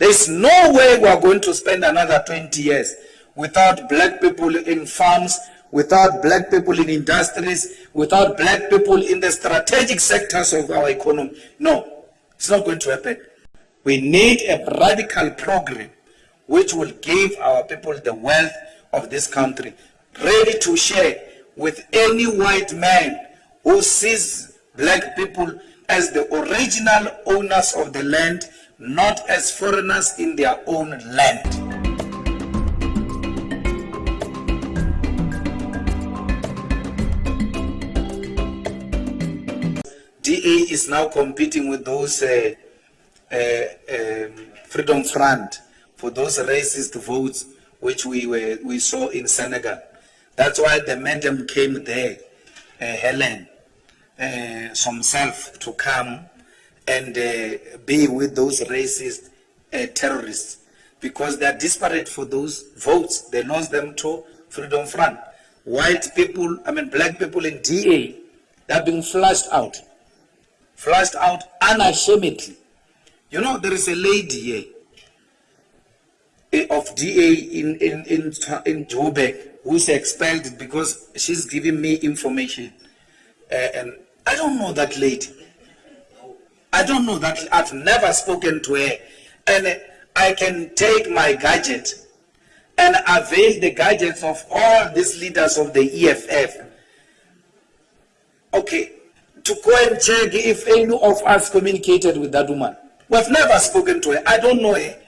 There's no way we are going to spend another 20 years without black people in farms, without black people in industries, without black people in the strategic sectors of our economy. No, it's not going to happen. We need a radical program which will give our people the wealth of this country, ready to share with any white man who sees black people as the original owners of the land, not as foreigners in their own land. DA is now competing with those uh, uh, um, Freedom Front for those racist votes which we were we saw in Senekal. That's why the madam came there, uh, Helen, uh, himself to come and uh, be with those racist uh, terrorists because they are desperate for those votes. They lost them to Freedom Front. White people, I mean black people in DA, they're being flushed out. Flushed out unashamedly. You know, there is a lady here eh, of DA in, in, in, in Joburg who is expelled because she's giving me information. Uh, and I don't know that lady. I don't know that. I've never spoken to her. And I can take my gadget and avail the gadgets of all these leaders of the EFF. Okay, to go and check if any of us communicated with that woman. We've never spoken to her. I don't know her.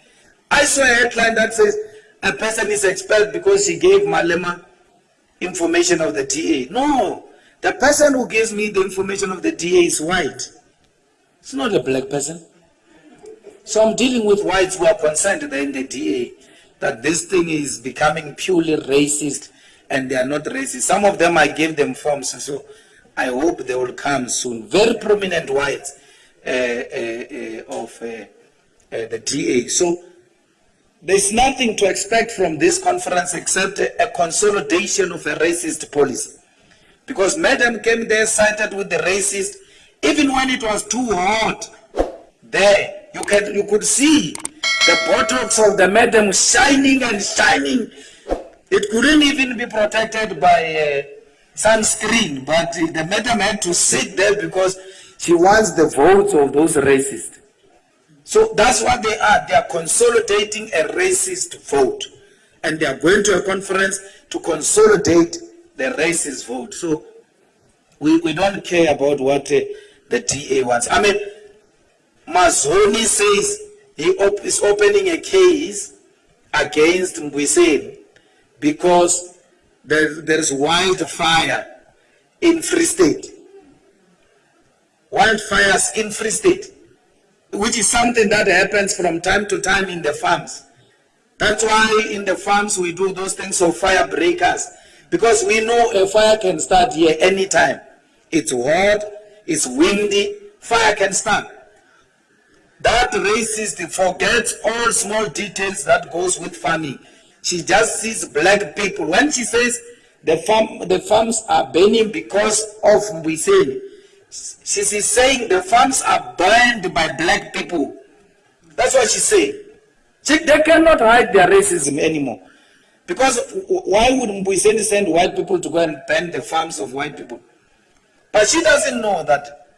I saw a headline that says a person is expelled because he gave Malema information of the DA. No, the person who gives me the information of the DA is white. It's not a black person. So I'm dealing with whites who are concerned in the DA that this thing is becoming purely racist and they are not racist. Some of them I gave them forms, so I hope they will come soon. Very prominent whites uh, uh, uh, of uh, uh, the DA. So there's nothing to expect from this conference except a, a consolidation of a racist policy. Because Madam came there cited with the racist, even when it was too hot, there, you, can, you could see the buttocks of the madam shining and shining. It couldn't even be protected by uh, sunscreen, but the madam had to sit there because she wants the votes of those racists. So that's what they are. They are consolidating a racist vote. And they are going to a conference to consolidate the racist vote. So we, we don't care about what uh, the DA wants. I mean, Mazoni says he op is opening a case against Mbuyiseni because there, there's wildfire in Free State. Wildfires in Free State which is something that happens from time to time in the farms. That's why in the farms we do those things of fire breakers. Because we know a fire can start here anytime. It's hot, it's windy, fire can stand. That racist forgets all small details that goes with farming. She just sees black people. When she says the farm, the farms are burning because of Mbuyiseni, she is saying the farms are burned by black people. That's what she said. She, they cannot hide their racism anymore. Because why would Mbuyiseni send white people to go and burn the farms of white people? But she doesn't know that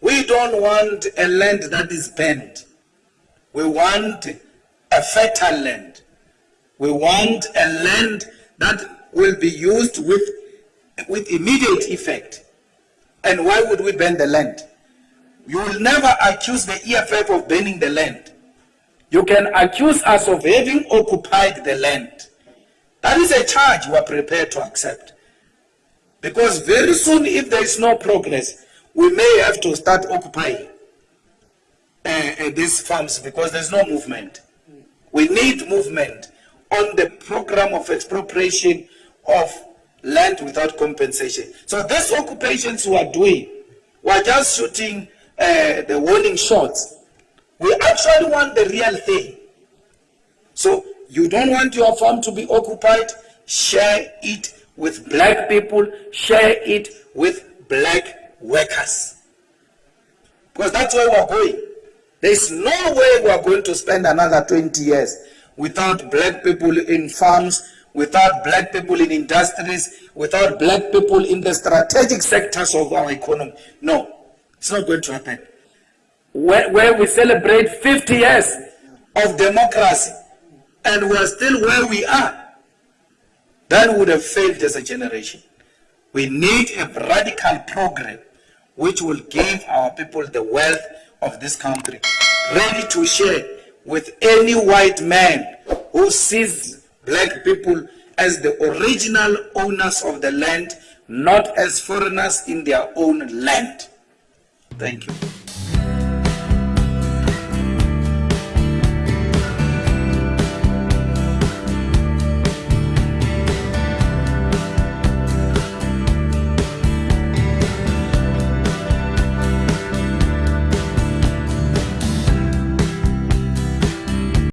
we don't want a land that is bent. We want a fertile land. We want a land that will be used with, with immediate effect. And why would we burn the land? You will never accuse the EFF of burning the land. You can accuse us of having occupied the land. That is a charge we are prepared to accept. Because very soon, if there is no progress, we may have to start occupying uh, uh, these farms because there's no movement. We need movement on the program of expropriation of land without compensation. So these occupations we are doing, we are just shooting uh, the warning shots. We actually want the real thing. So you don't want your farm to be occupied, share it with black people, share it with black workers. Because that's where we're going. There is no way we are going to spend another 20 years without black people in farms, without black people in industries, without black people in the strategic sectors of our economy. No, it's not going to happen. Where, where we celebrate 50 years of democracy and we are still where we are, we would have failed as a generation. We need a radical program which will give our people the wealth of this country, ready to share with any white man who sees black people as the original owners of the land, not as foreigners in their own land. Thank you.